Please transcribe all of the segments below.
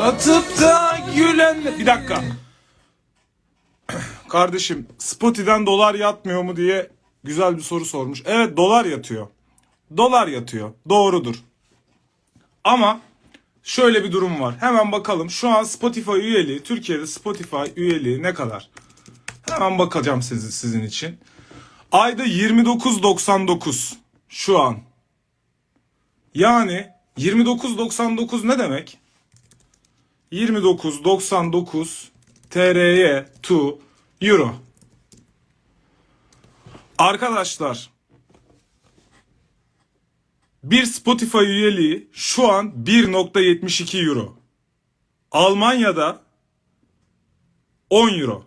Atıp da gülen... Bir dakika. Kardeşim Spotify'den dolar yatmıyor mu diye güzel bir soru sormuş. Evet dolar yatıyor. Dolar yatıyor. Doğrudur. Ama şöyle bir durum var. Hemen bakalım. Şu an Spotify üyeliği, Türkiye'de Spotify üyeliği ne kadar? Hemen bakacağım sizin, sizin için. Ayda 29.99 şu an. Yani 29.99 ne demek? 29.99 TRY to Euro. Arkadaşlar bir Spotify üyeliği şu an 1.72 Euro. Almanya'da 10 Euro.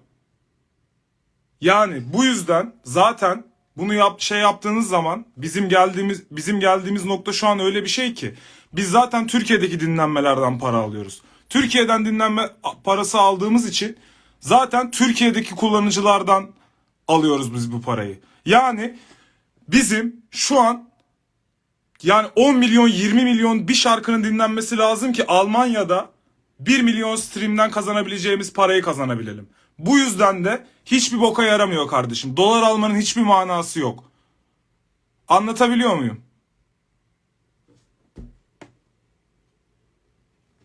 Yani bu yüzden zaten bunu yap şey yaptığınız zaman bizim geldiğimiz bizim geldiğimiz nokta şu an öyle bir şey ki biz zaten Türkiye'deki dinlenmelerden para alıyoruz. Türkiye'den dinlenme parası aldığımız için zaten Türkiye'deki kullanıcılardan alıyoruz biz bu parayı. Yani bizim şu an yani 10 milyon 20 milyon bir şarkının dinlenmesi lazım ki Almanya'da 1 milyon streamden kazanabileceğimiz parayı kazanabilelim. Bu yüzden de hiçbir boka yaramıyor kardeşim. Dolar almanın hiçbir manası yok. Anlatabiliyor muyum?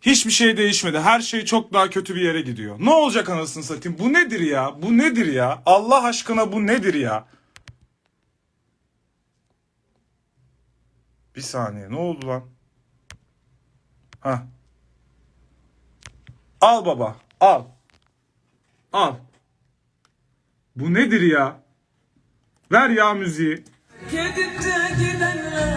Hiçbir şey değişmedi. Her şey çok daha kötü bir yere gidiyor. Ne olacak anasını satayım? Bu nedir ya? Bu nedir ya? Allah aşkına bu nedir ya? Bir saniye. Ne oldu lan? Ha. Al baba. Al. Al. Bu nedir ya? Ver ya müziği. Gidip de giden